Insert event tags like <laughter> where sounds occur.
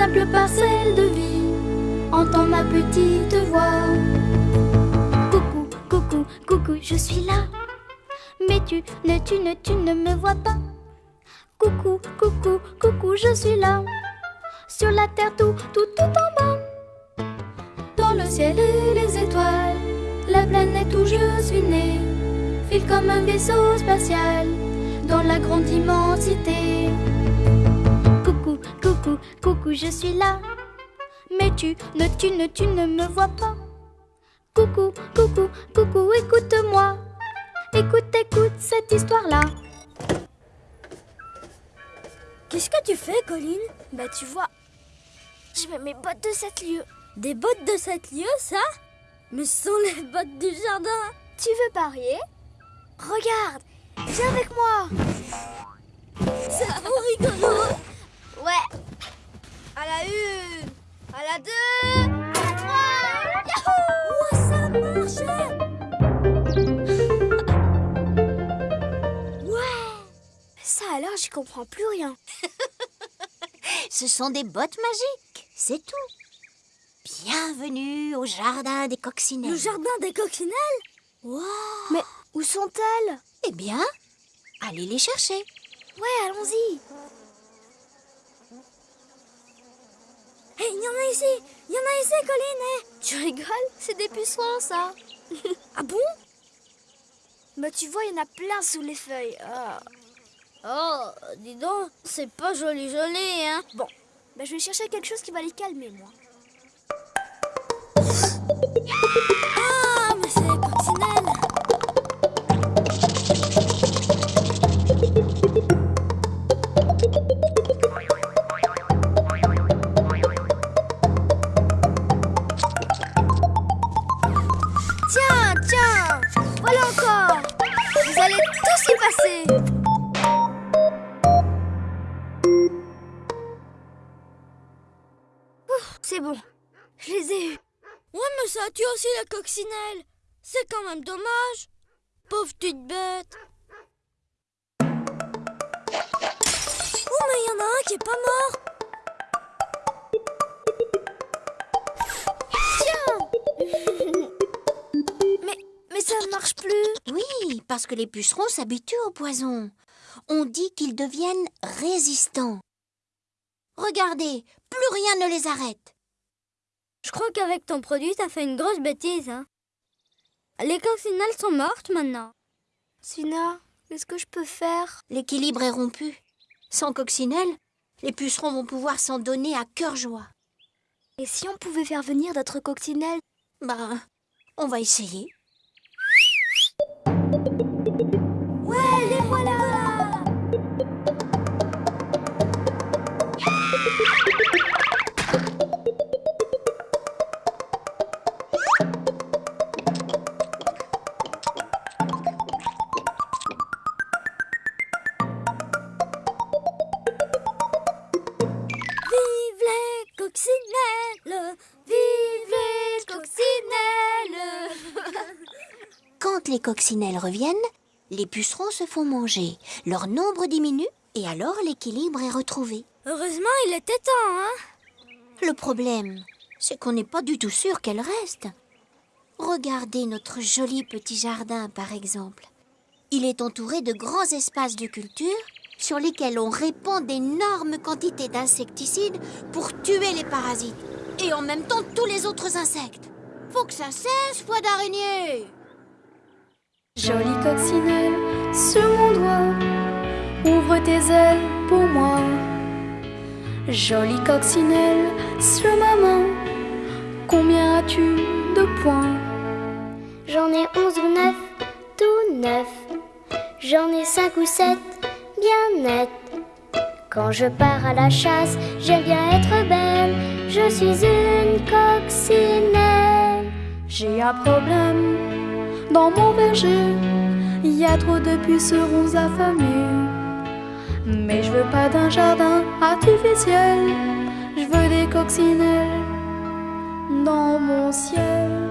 simple parcelle de vie. Entends ma petite voix. Coucou, coucou, coucou, je suis là. Mais tu ne, tu ne, tu ne me vois pas. Coucou, coucou, coucou, je suis là. Sur la terre, tout, tout, tout en bas. Dans le ciel et les étoiles, la planète où je suis né file comme un vaisseau spatial dans la grande immensité. Coucou, je suis là. Mais tu ne, tu ne, tu ne me vois pas. Coucou, coucou, coucou, écoute-moi. Écoute, écoute cette histoire-là. Qu'est-ce que tu fais, Colline? Bah, tu vois, je mets mes bottes de 7 lieues. Des bottes de 7 lieues, ça? Mais ce sont les bottes du jardin Tu veux parier? Regarde, viens avec moi. C'est trop rigolo la une, à la deux, à la trois. Yahoo Oh, ça marchait Ouais. Ça alors, j'y comprends plus rien. <laughs> Ce sont des bottes magiques, c'est tout. Bienvenue au jardin des coccinelles. Le jardin des coccinelles? Waouh Mais où sont-elles? Eh bien, allez les chercher. Ouais, allons-y. Hé, il y en a ici Il y en a ici, Colline hé. Tu rigoles? C'est des pucerons, ça. <laughs> Ah bon? Bah, tu vois, il y en a plein sous les feuilles. Ah. Oh, dis donc, c'est pas joli joli, hein Bon, bah, je vais chercher quelque chose qui va les calmer, moi. Ah, mais c'est les passer Ouf, C'est bon, je les ai eus. Ouais, mais ça tue aussi la coccinelle. C'est quand même dommage. Pauvre petite bête. Oh, mais il y en a un qui est pas mort. <laughs> Mais, mais ça ne marche plus Oui, parce que les pucerons s'habituent au poison. On dit qu'ils deviennent résistants. Regardez, plus rien ne les arrête. Je crois qu'avec ton produit, t'as fait une grosse bêtise, hein Les coccinelles sont mortes maintenant Sina, qu'est-ce que je peux faire? L'équilibre est rompu. Sans coccinelle, les pucerons vont pouvoir s'en donner à cœur joie. Et si on pouvait faire venir d'autres coccinelles? Ben, on va essayer. Ouais, les voilà. Vive les coccinelles. Vive les coccinelles. Quand les coccinelles reviennent, les pucerons se font manger. Leur nombre diminue et alors l'équilibre est retrouvé. Heureusement, il était temps, hein Le problème, c'est qu'on n'est pas du tout sûr qu'elles restent. Regardez notre joli petit jardin, par exemple. Il est entouré de grands espaces de culture sur lesquels on répand d'énormes quantités d'insecticides pour tuer les parasites et en même temps tous les autres insectes. Faut que ça cesse, foi d'araignée Jolie coccinelle sur mon doigt, ouvre tes ailes pour moi. Jolie coccinelle sur ma main, combien as-tu de points? J'en ai onze ou neuf, tout neuf. J'en ai cinq ou sept, bien net. Quand je pars à la chasse, j'aime bien être belle. Je suis une coccinelle. J'ai un problème dans mon verger, il y a trop de pucerons affamés. Mais je veux pas d'un jardin artificiel, je veux des coccinelles dans mon ciel.